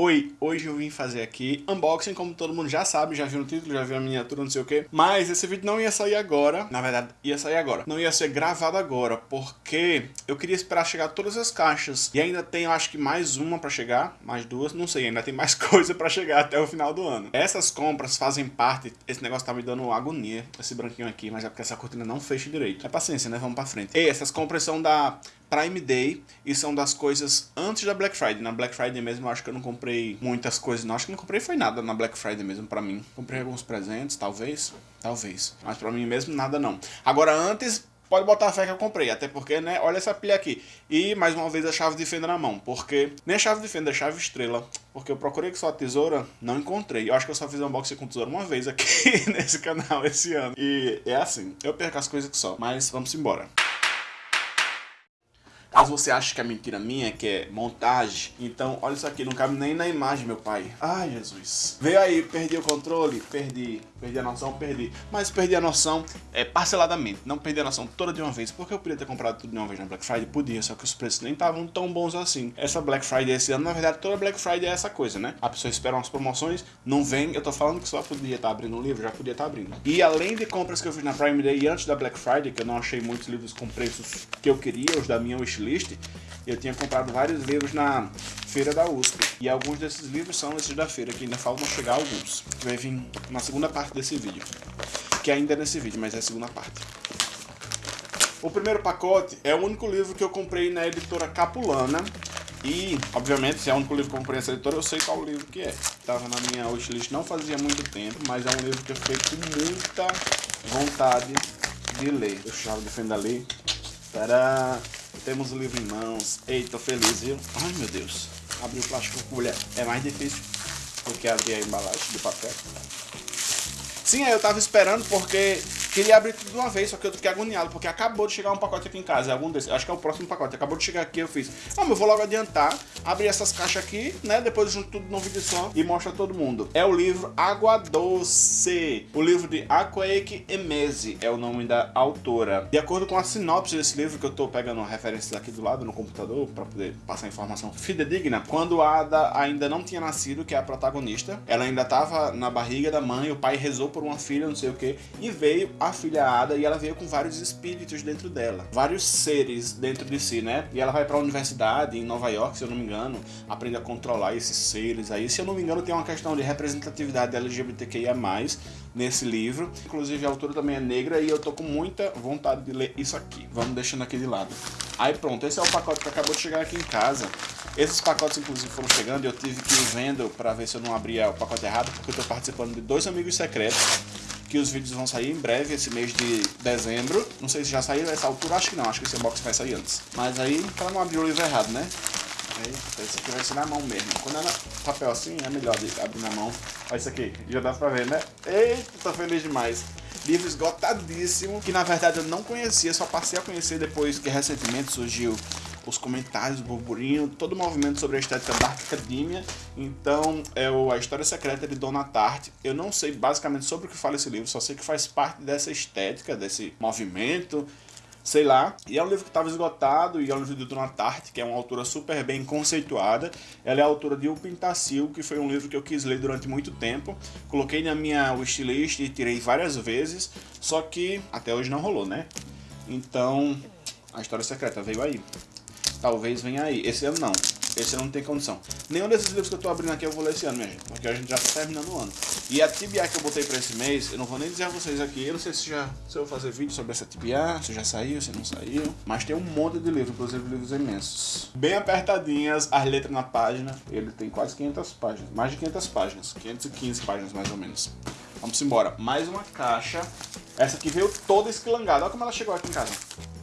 Oi, hoje eu vim fazer aqui unboxing, como todo mundo já sabe, já viu no título, já viu a miniatura, não sei o que. Mas esse vídeo não ia sair agora, na verdade ia sair agora. Não ia ser gravado agora, porque eu queria esperar chegar todas as caixas. E ainda tem, eu acho que mais uma pra chegar, mais duas, não sei, ainda tem mais coisa pra chegar até o final do ano. Essas compras fazem parte, esse negócio tá me dando agonia, esse branquinho aqui, mas é porque essa cortina não fecha direito. É paciência, né? Vamos pra frente. E essas compras são da Prime Day e são das coisas antes da Black Friday. Na Black Friday mesmo eu acho que eu não comprei muitas coisas, não. Acho que não comprei foi nada na Black Friday mesmo pra mim. Comprei alguns presentes, talvez, talvez. Mas pra mim mesmo nada não. Agora antes, pode botar a fé que eu comprei, até porque, né, olha essa pilha aqui. E, mais uma vez, a chave de fenda na mão, porque, nem a chave de fenda, a chave estrela, porque eu procurei com só a tesoura, não encontrei. Eu acho que eu só fiz unboxing com tesoura uma vez aqui nesse canal esse ano. E é assim, eu perco as coisas que só, mas vamos embora. Caso você ache que é mentira minha, que é montagem, então olha isso aqui, não cabe nem na imagem, meu pai. Ai, Jesus. Veio aí, perdi o controle, perdi. Perdi a noção, perdi. Mas perdi a noção é, parceladamente, não perdi a noção toda de uma vez. Porque eu podia ter comprado tudo de uma vez na Black Friday? Podia, só que os preços nem estavam tão bons assim. Essa Black Friday esse ano, na verdade, toda Black Friday é essa coisa, né? A pessoa espera umas promoções, não vem. Eu tô falando que só podia estar tá abrindo um livro, já podia estar tá abrindo. E além de compras que eu fiz na Prime Day antes da Black Friday, que eu não achei muitos livros com preços que eu queria, os da minha wishlist, eu tinha comprado vários livros na feira da USP. E alguns desses livros são esses da feira, que ainda faltam chegar alguns. Que vai vir na segunda parte desse vídeo. Que ainda é nesse vídeo, mas é a segunda parte. O primeiro pacote é o único livro que eu comprei na editora Capulana. E, obviamente, se é o único livro que eu comprei nessa editora, eu sei qual livro que é. Estava na minha wishlist não fazia muito tempo, mas é um livro que eu fiquei com muita vontade de ler. Eu defender ali. Tadá! Temos o livro em mãos. Eita, tô feliz, viu? Ai, meu Deus. Abrir o plástico com colher é mais difícil do que abrir a embalagem de papel. Sim, eu tava esperando porque Queria abrir tudo de uma vez, só que eu fiquei agoniado, porque acabou de chegar um pacote aqui em casa, algum desses, acho que é o próximo pacote, acabou de chegar aqui, eu fiz, vamos, eu vou logo adiantar, abrir essas caixas aqui, né, depois junto tudo no vídeo só e mostra a todo mundo. É o livro Água Doce, o livro de Aquake Emese, é o nome da autora. De acordo com a sinopse desse livro, que eu tô pegando referências aqui do lado no computador, para poder passar informação fidedigna, quando a Ada ainda não tinha nascido, que é a protagonista, ela ainda tava na barriga da mãe, o pai rezou por uma filha, não sei o que, e veio a filha Ada e ela veio com vários espíritos dentro dela, vários seres dentro de si, né? E ela vai para a universidade em Nova York, se eu não me engano, aprende a controlar esses seres aí. Se eu não me engano, tem uma questão de representatividade LGBTQIA+, nesse livro. Inclusive a autora também é negra e eu tô com muita vontade de ler isso aqui. Vamos deixando aqui de lado. Aí pronto, esse é o pacote que acabou de chegar aqui em casa. Esses pacotes inclusive foram chegando e eu tive que ir vendo para ver se eu não abria o pacote errado, porque eu tô participando de dois amigos secretos que os vídeos vão sair em breve, esse mês de dezembro. Não sei se já saiu nessa altura, acho que não, acho que esse unboxing vai sair antes. Mas aí, pra não abrir o livro errado, né? Eita, esse aqui vai ser na mão mesmo. Quando é papel assim, é melhor abrir na mão. Olha isso aqui, já dá pra ver, né? Eita, tô feliz demais. Livro esgotadíssimo, que na verdade eu não conhecia, só passei a conhecer depois que recentemente surgiu os comentários, o burburinho, todo o movimento sobre a estética Dark Academia. Então, é o, a história secreta de Dona Tarte. Eu não sei basicamente sobre o que fala esse livro, só sei que faz parte dessa estética, desse movimento, sei lá. E é um livro que estava esgotado, e é um livro de Dona Tarte, que é uma autora super bem conceituada. Ela é autora de O Pintacil, que foi um livro que eu quis ler durante muito tempo. Coloquei na minha wishlist e tirei várias vezes, só que até hoje não rolou, né? Então, a história secreta veio aí. Talvez venha aí. Esse ano não. Esse ano não tem condição. Nenhum desses livros que eu tô abrindo aqui eu vou ler esse ano, minha gente. Porque a gente já tá terminando o ano. E a TBA que eu botei pra esse mês, eu não vou nem dizer a vocês aqui. Eu não sei se, já, se eu vou fazer vídeo sobre essa TBA, se já saiu, se não saiu. Mas tem um monte de livros, inclusive livros imensos. Bem apertadinhas, as letras na página. Ele tem quase 500 páginas. Mais de 500 páginas. 515 páginas mais ou menos. Vamos embora. Mais uma caixa. Essa aqui veio toda esquilangada. Olha como ela chegou aqui em casa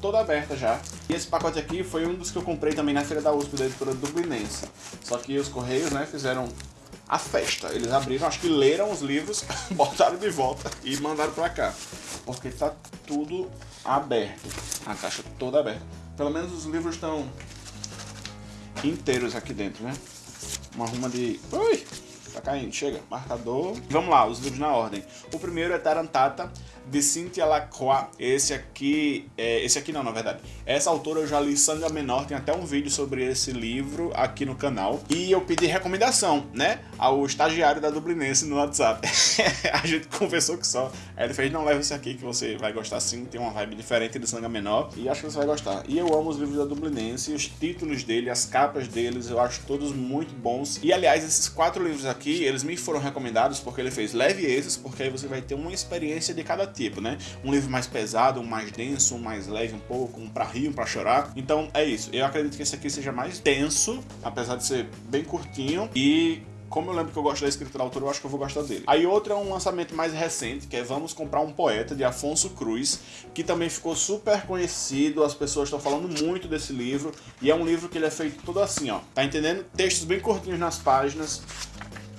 toda aberta já. E esse pacote aqui foi um dos que eu comprei também na feira da USP da editora Dublinense. Só que os correios, né, fizeram a festa. Eles abriram, acho que leram os livros, botaram de volta e mandaram pra cá. Porque tá tudo aberto. A caixa toda aberta. Pelo menos os livros estão inteiros aqui dentro, né? Uma ruma de... Ui! Tá caindo, chega. Marcador. Vamos lá, os livros na ordem. O primeiro é Tarantata, de Cynthia Lacroix. Esse aqui, é, esse aqui não, na verdade. Essa autora eu já li Sanga Menor, tem até um vídeo sobre esse livro aqui no canal. E eu pedi recomendação, né, ao estagiário da Dublinense no WhatsApp. a gente conversou que só. Aí ele fez, não, leva esse aqui que você vai gostar sim, tem uma vibe diferente de Sanga Menor. E acho que você vai gostar. E eu amo os livros da Dublinense, os títulos dele, as capas deles, eu acho todos muito bons. E aliás, esses quatro livros aqui, eles me foram recomendados porque ele fez leve esses, porque aí você vai ter uma experiência de cada tipo, né? Um livro mais pesado, um mais denso, um mais leve um pouco, um pra rir, um pra chorar. Então é isso. Eu acredito que esse aqui seja mais denso, apesar de ser bem curtinho. E como eu lembro que eu gosto da escrita autora, eu acho que eu vou gostar dele. Aí outro é um lançamento mais recente, que é Vamos Comprar um Poeta, de Afonso Cruz, que também ficou super conhecido, as pessoas estão falando muito desse livro, e é um livro que ele é feito todo assim, ó. Tá entendendo? Textos bem curtinhos nas páginas,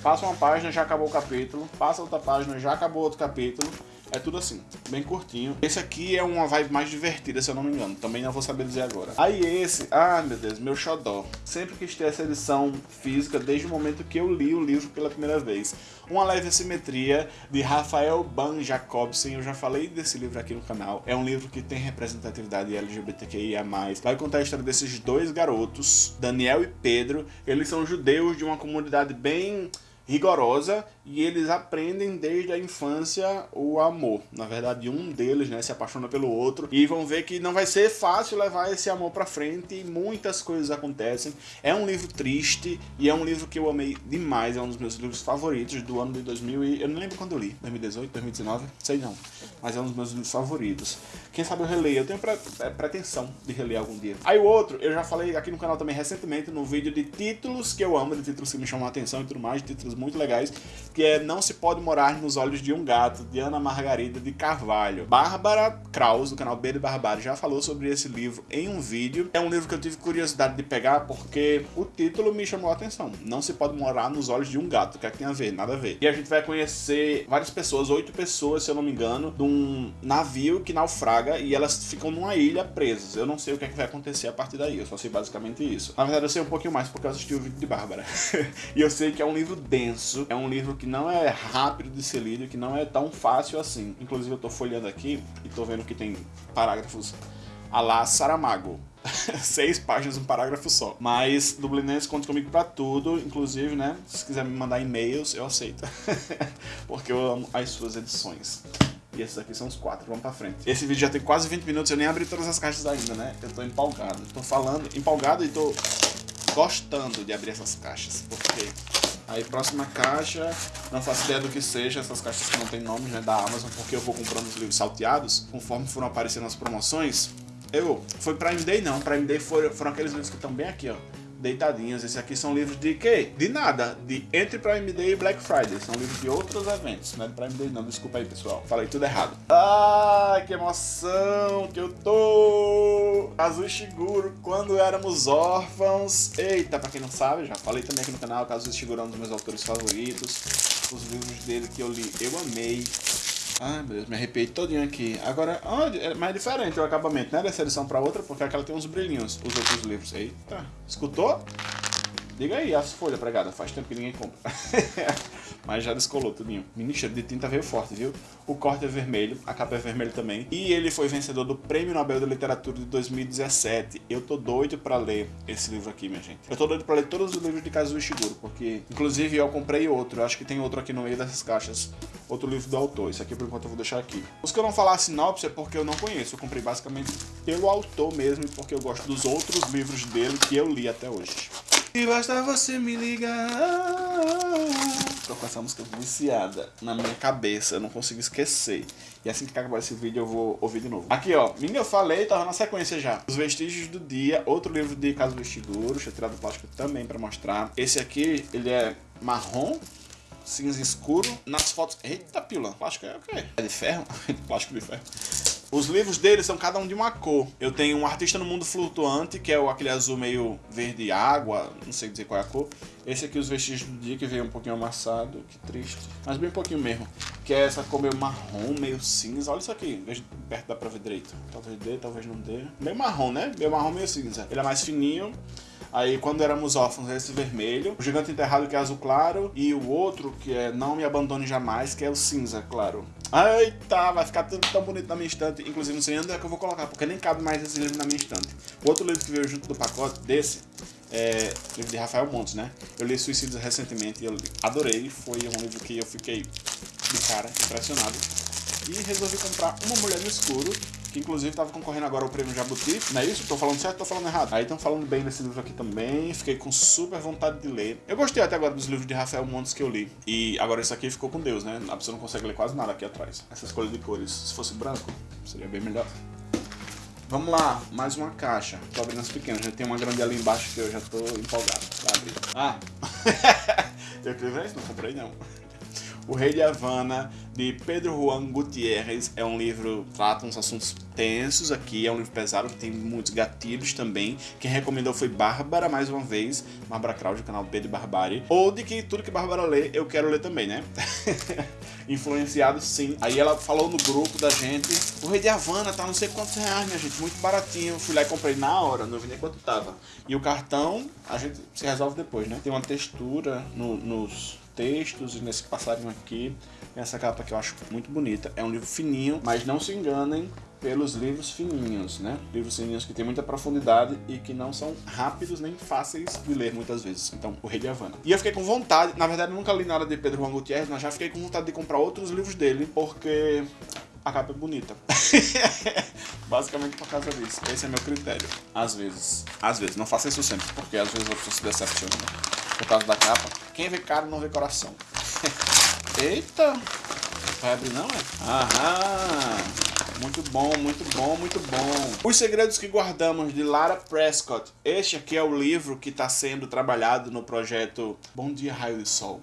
passa uma página, já acabou o capítulo, passa outra página, já acabou outro capítulo, é tudo assim, bem curtinho. Esse aqui é uma vibe mais divertida, se eu não me engano. Também não vou saber dizer agora. Aí esse, ah meu Deus, meu xodó. Sempre quis ter essa edição física desde o momento que eu li o livro pela primeira vez. Uma leve simetria de Rafael Ban Jacobsen. Eu já falei desse livro aqui no canal. É um livro que tem representatividade LGBTQIA+. Vai contar a história desses dois garotos, Daniel e Pedro. Eles são judeus de uma comunidade bem rigorosa e eles aprendem desde a infância o amor. Na verdade, um deles né, se apaixona pelo outro e vão ver que não vai ser fácil levar esse amor para frente e muitas coisas acontecem. É um livro triste e é um livro que eu amei demais, é um dos meus livros favoritos do ano de 2000 e eu não lembro quando eu li, 2018, 2019, sei não, mas é um dos meus livros favoritos. Quem sabe eu releio, eu tenho pre é, pretensão de reler algum dia. Aí o outro, eu já falei aqui no canal também recentemente no vídeo de títulos que eu amo, de títulos que me chamam a atenção e tudo mais, títulos muito legais, que é Não se pode morar nos olhos de um gato, de Ana Margarida de Carvalho. Bárbara Kraus, do canal B de Barbárie, já falou sobre esse livro em um vídeo. É um livro que eu tive curiosidade de pegar porque o título me chamou a atenção. Não se pode morar nos olhos de um gato, o que é que tem a ver? Nada a ver. E a gente vai conhecer várias pessoas, oito pessoas, se eu não me engano, de um navio que naufraga e elas ficam numa ilha presas. Eu não sei o que é que vai acontecer a partir daí, eu só sei basicamente isso. Na verdade, eu sei um pouquinho mais porque eu assisti o vídeo de Bárbara. e eu sei que é um livro denso, é um livro que não é rápido de ser lido, que não é tão fácil assim. Inclusive eu tô folheando aqui e tô vendo que tem parágrafos a lá Saramago. Seis páginas, um parágrafo só. Mas Dublinense conta comigo pra tudo, inclusive, né? Se quiser me mandar e-mails, eu aceito. Porque eu amo as suas edições. E esses aqui são os quatro, vamos pra frente. Esse vídeo já tem quase 20 minutos, eu nem abri todas as caixas ainda, né? Eu tô empolgado. Tô falando, empolgado e tô gostando de abrir essas caixas. Porque Aí próxima caixa, não faço ideia do que seja, essas caixas que não tem nome, né, da Amazon, porque eu vou comprando os livros salteados, conforme foram aparecendo as promoções. Eu, foi Prime Day não, Prime Day foram, foram aqueles livros que estão bem aqui, ó deitadinhos. Esse aqui são livros de quê? De nada. De entre Prime Day e Black Friday. São livros de outros eventos. Não é de Prime Day não, desculpa aí pessoal. Falei tudo errado. Ai, que emoção que eu tô! Kazuo Shiguro, quando éramos órfãos. Eita, pra quem não sabe, já falei também aqui no canal, Kazuo Shiguro é um dos meus autores favoritos. Os livros dele que eu li, eu amei. Ai, meu Deus, me arrepiei todinho aqui. Agora, onde? É mais diferente o acabamento, né? Dessa edição pra outra, porque aquela tem uns brilhinhos, os outros livros. Eita, escutou? Diga aí, as folhas pregada, faz tempo que ninguém compra. Mas já descolou tudinho. Menino, de tinta veio forte, viu? O corte é vermelho, a capa é vermelha também. E ele foi vencedor do Prêmio Nobel de Literatura de 2017. Eu tô doido pra ler esse livro aqui, minha gente. Eu tô doido pra ler todos os livros de Kazuo Ishiguro, porque... Inclusive, eu comprei outro. Eu acho que tem outro aqui no meio dessas caixas. Outro livro do autor. Esse aqui, por enquanto, eu vou deixar aqui. Os que eu não falar a sinopse é porque eu não conheço. Eu comprei basicamente pelo autor mesmo porque eu gosto dos outros livros dele que eu li até hoje. E basta você me ligar. Tô com essa música viciada na minha cabeça, eu não consigo esquecer. E assim que acabar esse vídeo eu vou ouvir de novo. Aqui ó, menino, eu falei, tava na sequência já. Os Vestígios do Dia, outro livro de Caso Vestiguro, deixa eu tirar do plástico também pra mostrar. Esse aqui, ele é marrom, cinza escuro. Nas fotos... Eita, pila, plástico é o quê? É de ferro? plástico de ferro. Os livros dele são cada um de uma cor. Eu tenho um Artista no Mundo Flutuante, que é aquele azul meio verde água, não sei dizer qual é a cor. Esse aqui, Os Vestígios do Dia, que veio um pouquinho amassado, que triste. Mas bem pouquinho mesmo. Que é essa cor meio marrom, meio cinza. Olha isso aqui, veja perto dá pra ver direito. Talvez dê, talvez não dê. Meio marrom, né? Meio marrom, meio cinza. Ele é mais fininho. Aí quando éramos órfãos esse vermelho, o Gigante Enterrado que é azul claro e o outro que é Não Me Abandone Jamais, que é o cinza claro. Eita, vai ficar tudo tão bonito na minha estante. Inclusive não sei onde é que eu vou colocar, porque nem cabe mais esse livro na minha estante. O outro livro que veio junto do pacote desse é livro de Rafael Montes, né? Eu li Suicídios recentemente e eu adorei. Foi um livro que eu fiquei de cara impressionado. E resolvi comprar Uma Mulher no Escuro, que inclusive estava concorrendo agora ao prêmio Jabuti. Não é isso? Tô falando certo ou tô falando errado? Aí estão falando bem desse livro aqui também. Fiquei com super vontade de ler. Eu gostei até agora dos livros de Rafael Montes que eu li. E agora esse aqui ficou com Deus, né? A pessoa não consegue ler quase nada aqui atrás. Essa escolha de cores. Se fosse branco, seria bem melhor. Vamos lá, mais uma caixa. Tô abrindo as pequenas. Já tem uma grande ali embaixo que eu já tô empolgado pra abrir. Ah! eu ver isso, não comprei não. O Rei de Havana, de Pedro Juan Gutierrez. É um livro trata uns assuntos tensos aqui, é um livro pesado, tem muitos gatilhos também. Quem recomendou foi Bárbara, mais uma vez. Bárbara Kraus, do canal Pedro Barbari. Ou de que tudo que Bárbara lê, eu quero ler também, né? Influenciado, sim. Aí ela falou no grupo da gente, o Rei de Havana tá não sei quantos reais, minha gente, muito baratinho. Fui lá e comprei na hora, não vi nem quanto tava. E o cartão, a gente se resolve depois, né? Tem uma textura no, nos textos e nesse passarinho aqui. Essa capa que eu acho muito bonita. É um livro fininho, mas não se enganem pelos livros fininhos, né? Livros fininhos que tem muita profundidade e que não são rápidos nem fáceis de ler muitas vezes. Então, O Rei de Havana. E eu fiquei com vontade, na verdade nunca li nada de Pedro Juan Gutierrez, mas já fiquei com vontade de comprar outros livros dele, porque a capa é bonita. Basicamente por causa disso. Esse é meu critério. Às vezes. Às vezes. Não faça isso sempre, porque às vezes a pessoa se decepciona. Né? por causa da capa. Quem vê cara não vê coração. Eita! Vai abrir não, é? Aham! Muito bom, muito bom, muito bom. Os Segredos que Guardamos, de Lara Prescott. Este aqui é o livro que está sendo trabalhado no projeto Bom Dia Raio de Sol.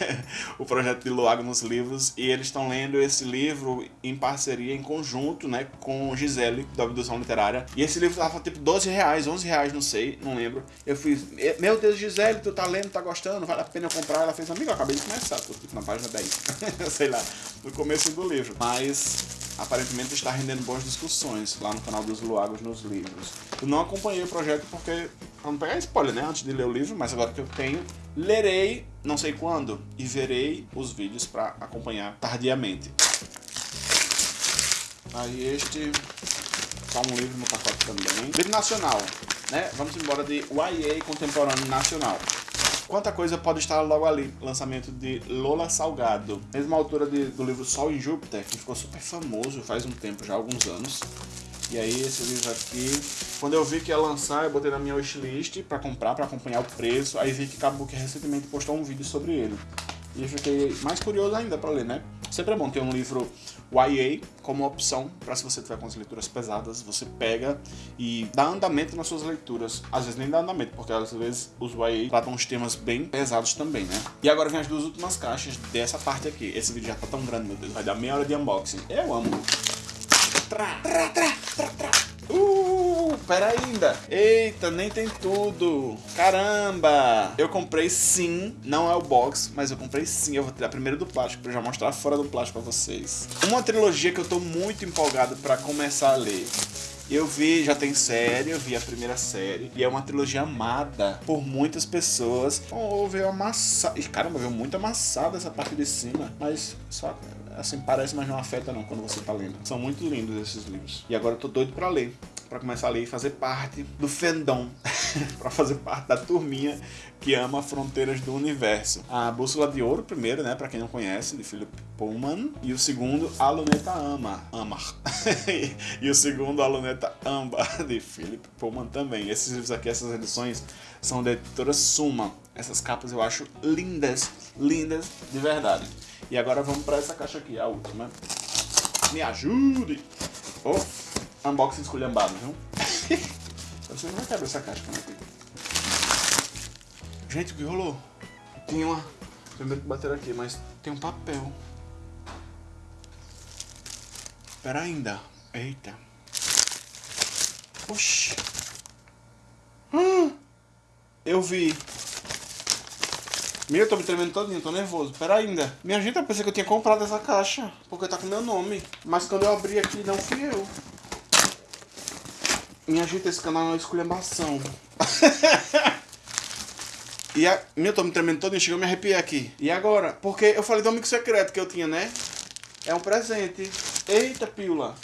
o projeto de Luago nos livros. E eles estão lendo esse livro em parceria, em conjunto, né? Com Gisele, da Abdução Literária. E esse livro tava tipo 12 reais, 11 reais, não sei, não lembro. Eu fiz, meu Deus, Gisele, tu tá lendo, tá gostando, vale a pena comprar? Ela fez, amigo, eu acabei de começar, tô tipo na página 10. sei lá, no começo do livro. Mas aparentemente está rendendo boas discussões lá no canal dos Luagos nos livros. Eu não acompanhei o projeto porque, para não pegar spoiler, né, antes de ler o livro, mas agora que eu tenho, lerei, não sei quando, e verei os vídeos para acompanhar tardiamente. Aí este, só um livro no pacote também. Livro nacional, né, vamos embora de YA Contemporâneo Nacional. Quanta coisa pode estar logo ali. Lançamento de Lola Salgado. Mesma autora de, do livro Sol em Júpiter, que ficou super famoso faz um tempo, já alguns anos. E aí esse livro aqui, quando eu vi que ia lançar, eu botei na minha wishlist para comprar, para acompanhar o preço. Aí vi que que recentemente postou um vídeo sobre ele. E fiquei mais curioso ainda para ler, né? Sempre é bom ter um livro YA como opção para se você tiver com as leituras pesadas, você pega e dá andamento nas suas leituras. Às vezes nem dá andamento, porque às vezes os YA tratam uns temas bem pesados também, né? E agora vem as duas últimas caixas dessa parte aqui. Esse vídeo já tá tão grande, meu Deus, vai dar meia hora de unboxing. Eu amo. Tra, tra, tra, tra, tra. Uh, pera ainda. Eita, nem tem tudo. Caramba. Eu comprei sim, não é o box, mas eu comprei sim. Eu vou tirar primeiro do plástico pra já mostrar fora do plástico pra vocês. Uma trilogia que eu tô muito empolgado pra começar a ler. Eu vi, já tem série, eu vi a primeira série, e é uma trilogia amada por muitas pessoas. Oh, veio amassada. Caramba, veio muito amassada essa parte de cima, mas só assim, parece, mas não afeta não quando você tá lendo. São muito lindos esses livros. E agora eu tô doido pra ler. Pra começar a ler e fazer parte do fandom. pra fazer parte da turminha que ama Fronteiras do Universo. A Bússola de Ouro, primeiro, né? Pra quem não conhece, de Philip Pullman. E o segundo, A Luneta Ama. Ama. e o segundo, A Luneta Amba, de Philip Pullman também. Esses livros aqui, essas edições, são da editora Suma. Essas capas eu acho lindas, lindas de verdade. E agora vamos para essa caixa aqui, a última. Me ajude! Oh, unboxing esculhambado, viu? Você não vai quebrar essa caixa, né? Gente, o que rolou? Tinha uma... Primeiro que bater aqui, mas tem um papel. Espera ainda. Eita. Oxi. Hum, eu vi. Meu, eu tô me tremendo todinho, tô nervoso. Pera ainda. Minha gente, eu pensei que eu tinha comprado essa caixa. Porque tá com meu nome. Mas quando eu abri aqui, não fui eu. Minha gente, esse canal uma esculhambação. e a... Meu, tô me tremendo todo, chegou a me arrepiar aqui. E agora? Porque eu falei do amigo secreto que eu tinha, né? É um presente. Eita, pílula.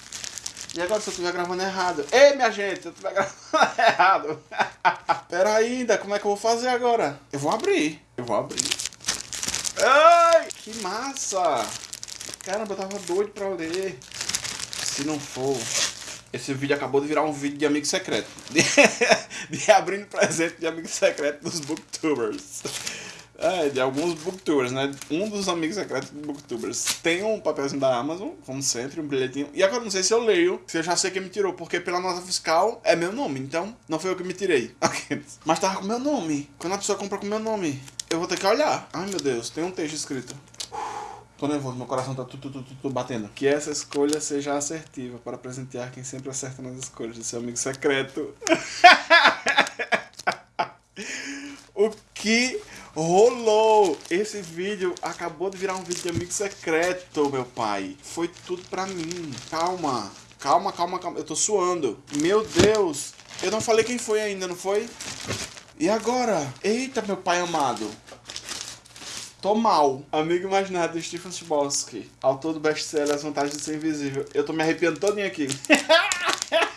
E agora se eu estiver gravando errado? Ei, minha gente, se eu estiver gravando errado. Pera ainda, como é que eu vou fazer agora? Eu vou abrir. Eu vou abrir. Ai, que massa. Caramba, eu tava doido pra ler. Se não for... Esse vídeo acabou de virar um vídeo de amigo secreto. De, de abrindo presente de amigo secreto dos booktubers. É, de alguns booktubers, né? Um dos amigos secretos dos booktubers tem um papelzinho da Amazon, como sempre, um bilhetinho. E agora não sei se eu leio, se eu já sei quem me tirou, porque pela nota fiscal é meu nome, então não foi eu que me tirei. Mas tava com meu nome. Quando a pessoa compra com meu nome, eu vou ter que olhar. Ai meu Deus, tem um texto escrito. Tô nervoso, meu coração tá tudo, tudo, tudo, batendo. Que essa escolha seja assertiva para presentear quem sempre acerta nas escolhas de seu amigo secreto. o que rolou? Esse vídeo acabou de virar um vídeo de amigo secreto, meu pai. Foi tudo pra mim. Calma, calma, calma, calma. Eu tô suando. Meu Deus. Eu não falei quem foi ainda, não foi? E agora? Eita, meu pai amado. Tô mal. Amigo imaginário do Stephen Chbosky. Autor do best-seller As Vantagens de Ser Invisível. Eu tô me arrepiando todinho aqui.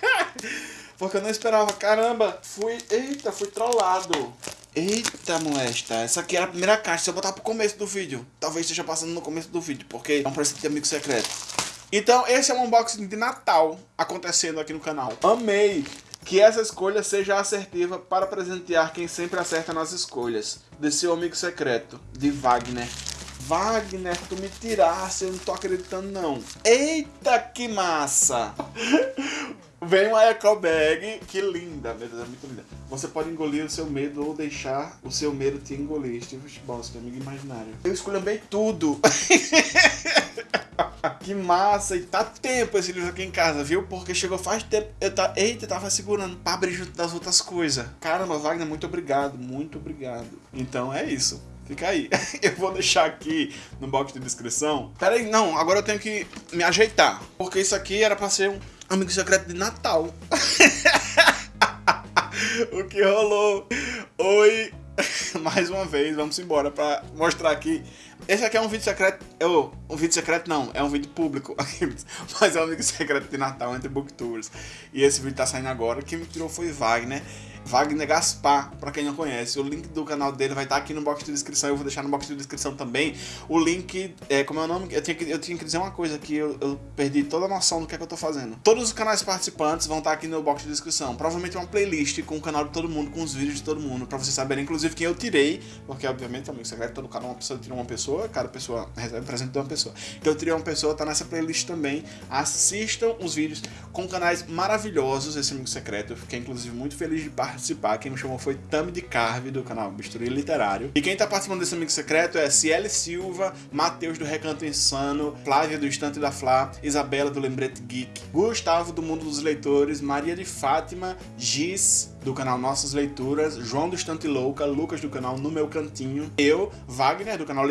Porque eu não esperava. Caramba, fui... Eita, fui trollado. Eita, molesta. Essa aqui era a primeira caixa. Se eu botar pro começo do vídeo. Talvez esteja passando no começo do vídeo. Porque é um presente de amigo secreto. Então, esse é um unboxing de Natal acontecendo aqui no canal. Amei! Que essa escolha seja assertiva para presentear quem sempre acerta nas escolhas. De seu amigo secreto, de Wagner. Wagner, tu me tirasse, eu não tô acreditando não. Eita, que massa! Vem uma eco bag, que linda, meu Deus, é muito linda. Você pode engolir o seu medo ou deixar o seu medo te engolir. Steve Boss, amigo imaginário. Eu escolhi tudo. que massa, e tá tempo esse livro aqui em casa, viu? Porque chegou faz tempo, eu tá, eita, tava segurando pra abrir junto das outras coisas. Caramba, Wagner, muito obrigado, muito obrigado. Então é isso. Fica aí. Eu vou deixar aqui no box de descrição. Pera aí, não, agora eu tenho que me ajeitar. Porque isso aqui era pra ser um amigo secreto de Natal. o que rolou? Oi, mais uma vez, vamos embora pra mostrar aqui. Esse aqui é um vídeo secreto. Eu, um vídeo secreto não, é um vídeo público. Mas é um vídeo secreto de Natal entre Booktubers. E esse vídeo tá saindo agora. Quem me tirou foi Wagner. Wagner Gaspar, para quem não conhece. O link do canal dele vai estar tá aqui no box de descrição. Eu vou deixar no box de descrição também o link, é, como é o nome? Eu tinha que, eu tinha que dizer uma coisa que eu, eu perdi toda a noção do que é que eu tô fazendo. Todos os canais participantes vão estar tá aqui no box de descrição. Provavelmente uma playlist com o canal de todo mundo, com os vídeos de todo mundo, para vocês saberem, inclusive, quem eu tirei, porque obviamente, amigo secreto, todo canal uma pessoa tira uma pessoa, cada pessoa recebe presente de uma pessoa. Então eu tirei uma pessoa, tá nessa playlist também. Assistam os vídeos com canais maravilhosos, esse amigo secreto. Eu fiquei, inclusive, muito feliz de participar. Quem me chamou foi Tami de Carve, do canal Bisturi Literário. E quem tá participando desse amigo secreto é Ciele Silva, Matheus do Recanto Insano, Flávia do Estante da Flá, Isabela do Lembrete Geek, Gustavo do Mundo dos Leitores, Maria de Fátima, Giz, do canal Nossas Leituras, João do Estante Louca, Lucas do canal No Meu Cantinho, eu, Wagner do canal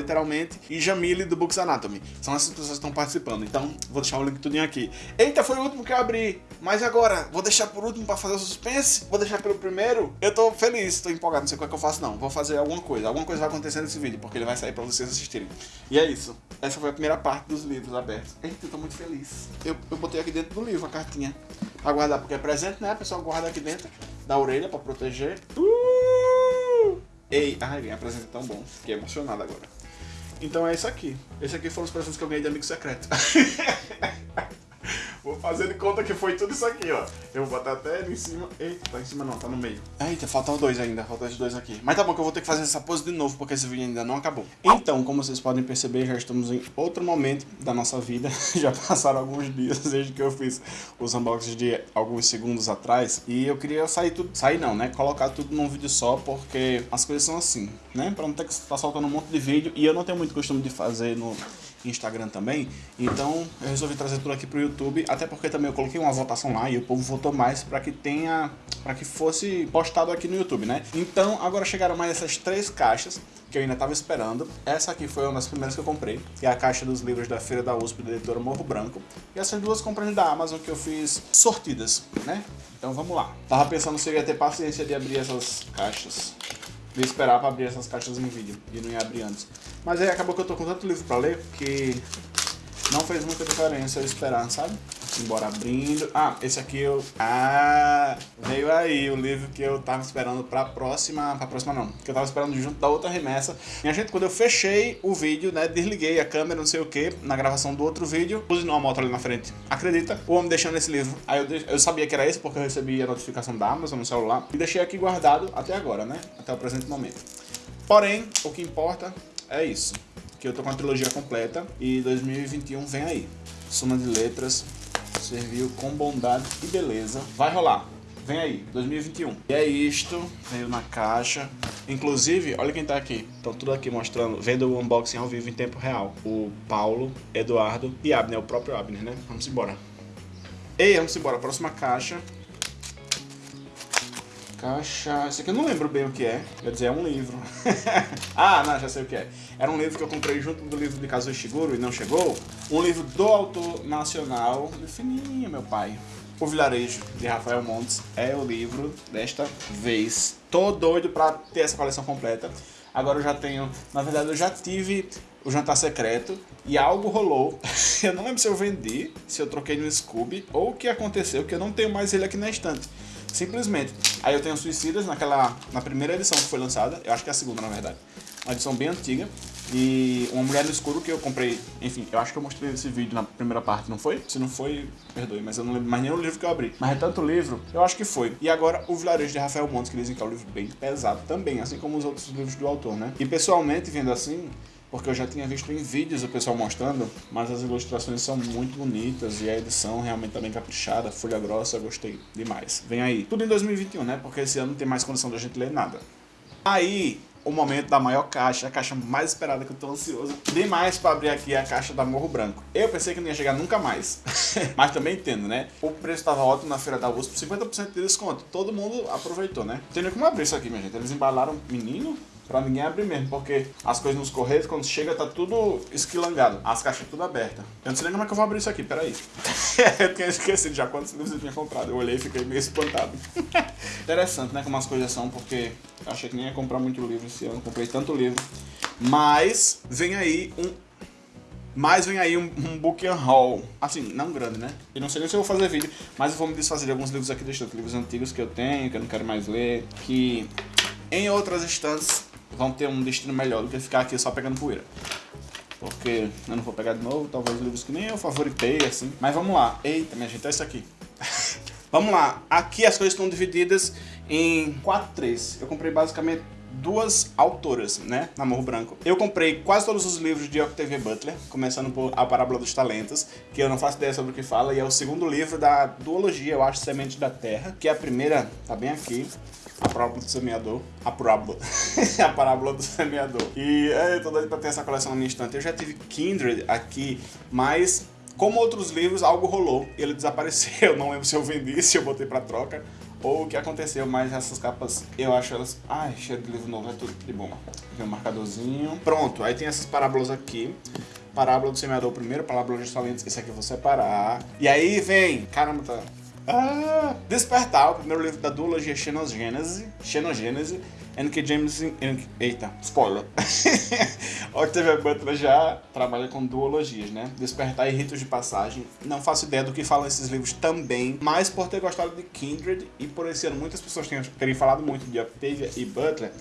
E Jamile do Books Anatomy. São essas pessoas que estão participando, então vou deixar o link tudinho aqui. Eita, foi o último que eu abri, mas agora, vou deixar por último para fazer o suspense? Vou deixar pelo primeiro? Eu tô feliz, tô empolgado, não sei o que, é que eu faço não, vou fazer alguma coisa, alguma coisa vai acontecer nesse vídeo, porque ele vai sair para vocês assistirem. E é isso, essa foi a primeira parte dos livros abertos. Eita, eu tô muito feliz. Eu, eu botei aqui dentro do livro a cartinha, pra guardar, porque é presente, né? A pessoa guarda aqui dentro da orelha pra proteger. Uh! Ei, ai, minha presença é tão bom. Fiquei emocionado agora. Então é isso aqui. Esse aqui foram os presentes que eu ganhei de amigo secreto. De conta que foi tudo isso aqui, ó. Eu vou botar até ali em cima. Eita, tá em cima não, tá no meio. Eita, faltam dois ainda, faltam esses dois aqui. Mas tá bom que eu vou ter que fazer essa pose de novo, porque esse vídeo ainda não acabou. Então, como vocês podem perceber, já estamos em outro momento da nossa vida. já passaram alguns dias desde que eu fiz os unboxings de alguns segundos atrás. E eu queria sair tudo... Sair não, né? Colocar tudo num vídeo só, porque as coisas são assim, né? Pra não ter que estar tá soltando um monte de vídeo. E eu não tenho muito costume de fazer no Instagram também. Então, eu resolvi trazer tudo aqui pro YouTube, até porque também eu coloquei uma votação lá e o povo votou mais para que tenha, para que fosse postado aqui no YouTube, né? Então agora chegaram mais essas três caixas que eu ainda estava esperando. Essa aqui foi uma das primeiras que eu comprei, que é a caixa dos livros da Feira da USP da editora Morro Branco. E essas duas compras da Amazon que eu fiz sortidas, né? Então vamos lá. Tava pensando se eu ia ter paciência de abrir essas caixas. De esperar para abrir essas caixas em vídeo e não ia abrir antes. Mas aí acabou que eu tô com tanto livro para ler que não fez muita diferença eu esperar, sabe? Embora abrindo. Ah, esse aqui eu. Ah, veio aí o livro que eu tava esperando pra próxima. Pra próxima não. Que eu tava esperando junto da outra remessa. Minha gente, quando eu fechei o vídeo, né? Desliguei a câmera, não sei o que, na gravação do outro vídeo, pus uma moto ali na frente. Acredita? O homem deixando esse livro. Aí eu, eu sabia que era esse porque eu recebi a notificação da Amazon no celular. E deixei aqui guardado até agora, né? Até o presente momento. Porém, o que importa é isso. Que eu tô com a trilogia completa e 2021 vem aí. Suma de letras, serviu com bondade e beleza. Vai rolar. Vem aí, 2021. E é isto, veio na caixa. Inclusive, olha quem tá aqui. Estão tudo aqui mostrando, vendo o unboxing ao vivo em tempo real. O Paulo, Eduardo e Abner, o próprio Abner, né? Vamos embora. Ei, vamos embora. Próxima caixa. Caixa... Esse aqui eu não lembro bem o que é. Quer dizer, é um livro. ah, não, já sei o que é. Era um livro que eu comprei junto do livro de Kazuo Ishiguro e não chegou. Um livro do autor nacional. Fininho, meu pai. O Vilarejo, de Rafael Montes, é o livro desta vez. Tô doido pra ter essa coleção completa. Agora eu já tenho... Na verdade, eu já tive o Jantar Secreto e algo rolou. eu não lembro se eu vendi, se eu troquei no Scooby ou o que aconteceu, que eu não tenho mais ele aqui na estante. Simplesmente. Aí eu tenho Suicidas naquela, na primeira edição que foi lançada, eu acho que é a segunda na verdade. Uma edição bem antiga. E Uma Mulher no Escuro que eu comprei, enfim, eu acho que eu mostrei esse vídeo na primeira parte, não foi? Se não foi, perdoe, mas eu não lembro mais nem o livro que eu abri. Mas é tanto livro, eu acho que foi. E agora o Vilarejo de Rafael Montes, que dizem que é um livro bem pesado também, assim como os outros livros do autor, né? E pessoalmente, vendo assim, porque eu já tinha visto em vídeos o pessoal mostrando, mas as ilustrações são muito bonitas e a edição realmente tá bem caprichada, folha grossa, gostei demais. Vem aí. Tudo em 2021, né? Porque esse ano não tem mais condição da gente ler nada. Aí, o momento da maior caixa, a caixa mais esperada que eu tô ansioso demais para abrir aqui a caixa da Morro Branco. Eu pensei que não ia chegar nunca mais, mas também entendo, né? O preço estava ótimo na feira da USP, 50% de desconto. Todo mundo aproveitou, né? Tem nem como abrir isso aqui, minha gente. Eles embalaram menino, Pra ninguém abrir mesmo, porque as coisas nos correios, quando chega, tá tudo esquilangado. As caixas tudo abertas. Eu não sei nem como é que eu vou abrir isso aqui, peraí. eu tinha esquecido já quantos livros eu tinha comprado. Eu olhei e fiquei meio espantado. Interessante, né, como as coisas são, porque eu achei que nem ia comprar muito livro esse ano. Comprei tanto livro. Mas vem aí um mas vem aí um, um book haul, assim, não grande, né? Eu não sei nem se eu vou fazer vídeo, mas eu vou me desfazer de alguns livros aqui do estante, livros antigos que eu tenho, que eu não quero mais ler, que em outras instâncias vão ter um destino melhor do que ficar aqui só pegando poeira. Porque eu não vou pegar de novo, talvez livros que nem eu favoritei, assim. Mas vamos lá. Eita, minha gente, é isso aqui. vamos lá. Aqui as coisas estão divididas em quatro três. Eu comprei basicamente duas autoras, né, na Morro Branco. Eu comprei quase todos os livros de Octavia Butler, começando por A Parábola dos Talentos, que eu não faço ideia sobre o que fala, e é o segundo livro da duologia, eu acho, Semente da Terra, que é a primeira, tá bem aqui, a parábola do semeador. A parábola. a parábola do semeador. E é, eu tô doido pra ter essa coleção na minha estante. Eu já tive Kindred aqui, mas como outros livros, algo rolou ele desapareceu. Não lembro se eu vendi, se eu botei pra troca ou o que aconteceu, mas essas capas eu acho elas. Ai, cheiro de livro novo, é tudo de bom. Aqui um marcadorzinho. Pronto, aí tem essas parábolas aqui. Parábola do semeador primeiro, parábola dos talentos, esse aqui eu vou separar. E aí vem, caramba, tá ah, Despertar, o primeiro livro da duologia Xenogênese, Xenogênese, N.K. James... Eita, spoiler. Octavia Butler já trabalha com duologias, né? Despertar e Ritos de Passagem. Não faço ideia do que falam esses livros também, mas por ter gostado de Kindred e por esse ano muitas pessoas terem falado muito de Octavia e Butler,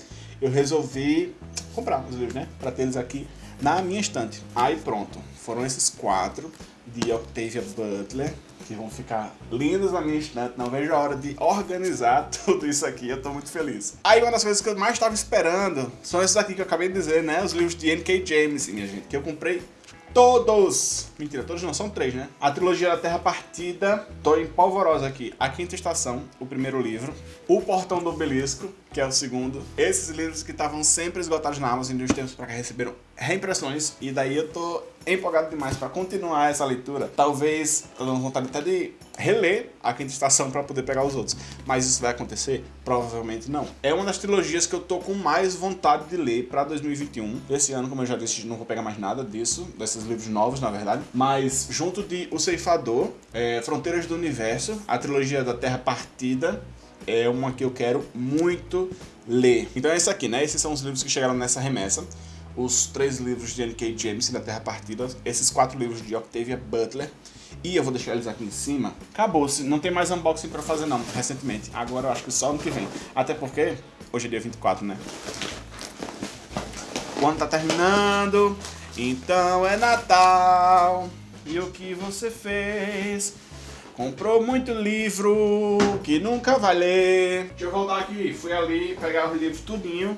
eu resolvi comprar os livros, né? Pra ter eles aqui na minha estante. Aí pronto, foram esses quatro de Octavia Butler que vão ficar lindos na minha estante. Não vejo a hora de organizar tudo isso aqui. Eu tô muito feliz. Aí uma das coisas que eu mais estava esperando são esses aqui que eu acabei de dizer, né? Os livros de N.K. James, minha gente, que eu comprei todos! Mentira, todos não, são três, né? A trilogia da Terra Partida, tô em polvorosa aqui. A Quinta Estação, o primeiro livro. O Portão do Obelisco, que é o segundo. Esses livros que estavam sempre esgotados na Amazon de uns tempos para cá receberam reimpressões e daí eu tô empolgado demais para continuar essa leitura. Talvez tô dando vontade até de reler a quinta estação para poder pegar os outros. Mas isso vai acontecer? Provavelmente não. É uma das trilogias que eu tô com mais vontade de ler para 2021. Esse ano, como eu já disse, não vou pegar mais nada disso, desses livros novos, na verdade. Mas junto de O Ceifador, é, Fronteiras do Universo, a trilogia da Terra Partida, é uma que eu quero muito ler. Então é isso aqui, né? Esses são os livros que chegaram nessa remessa. Os três livros de N.K. James da Terra Partida, esses quatro livros de Octavia Butler. E eu vou deixar eles aqui em cima. Acabou-se, não tem mais unboxing pra fazer não, recentemente. Agora eu acho que só ano que vem. Até porque, hoje é dia 24, né? O ano tá terminando, então é Natal. E o que você fez? Comprou muito livro que nunca vai ler. Deixa eu voltar aqui. Fui ali pegar os livros tudinho.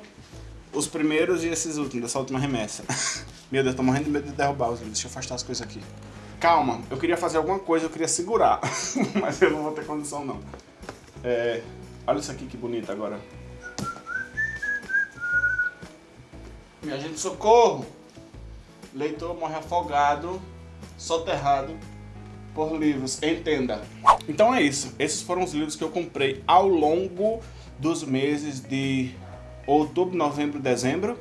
Os primeiros e esses últimos, dessa última remessa. Meu Deus, tô morrendo de medo de derrubar os livros. Deixa eu afastar as coisas aqui. Calma, eu queria fazer alguma coisa, eu queria segurar. Mas eu não vou ter condição, não. É... Olha isso aqui que bonito agora. Minha gente, socorro! Leitor morre afogado, soterrado por livros, entenda. Então é isso, esses foram os livros que eu comprei ao longo dos meses de outubro, novembro, dezembro.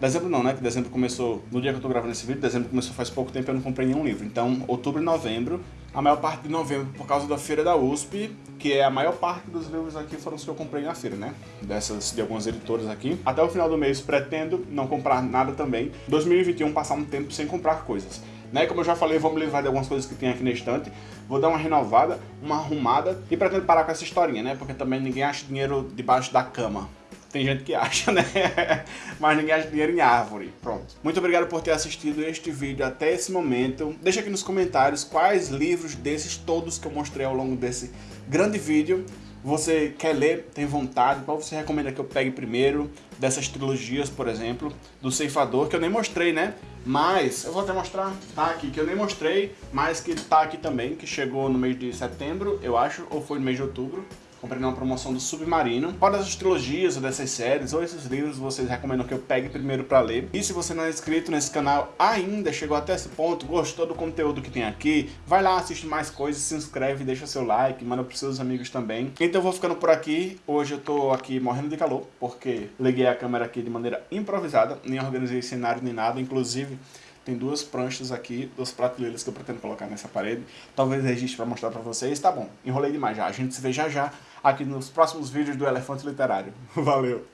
Dezembro não, né? Que dezembro começou, no dia que eu tô gravando esse vídeo, dezembro começou faz pouco tempo eu não comprei nenhum livro. Então, outubro e novembro, a maior parte de novembro por causa da feira da USP, que é a maior parte dos livros aqui foram os que eu comprei na feira, né? Dessas, de algumas editoras aqui. Até o final do mês pretendo não comprar nada também. 2021 passar um tempo sem comprar coisas. Né? Como eu já falei, vou me livrar de algumas coisas que tem aqui na estante, vou dar uma renovada, uma arrumada e pretendo parar com essa historinha, né? Porque também ninguém acha dinheiro debaixo da cama. Tem gente que acha, né? Mas ninguém acha dinheiro em árvore. Pronto. Muito obrigado por ter assistido este vídeo até esse momento. Deixa aqui nos comentários quais livros desses todos que eu mostrei ao longo desse grande vídeo você quer ler, tem vontade, qual você recomenda que eu pegue primeiro, dessas trilogias, por exemplo, do Ceifador, que eu nem mostrei, né? Mas, eu vou até mostrar, tá aqui, que eu nem mostrei, mas que tá aqui também, que chegou no mês de setembro, eu acho, ou foi no mês de outubro. Comprei numa promoção do Submarino. Qual dessas trilogias, ou dessas séries, ou esses livros vocês recomendam que eu pegue primeiro pra ler? E se você não é inscrito nesse canal ainda, chegou até esse ponto, gostou do conteúdo que tem aqui, vai lá, assiste mais coisas, se inscreve, deixa seu like, manda pros seus amigos também. Então eu vou ficando por aqui. Hoje eu tô aqui morrendo de calor, porque liguei a câmera aqui de maneira improvisada, nem organizei cenário nem nada, inclusive... Tem duas pranchas aqui, duas prateleiras que eu pretendo colocar nessa parede. Talvez registre para mostrar para vocês. Tá bom, enrolei demais já. A gente se vê já já aqui nos próximos vídeos do Elefante Literário. Valeu!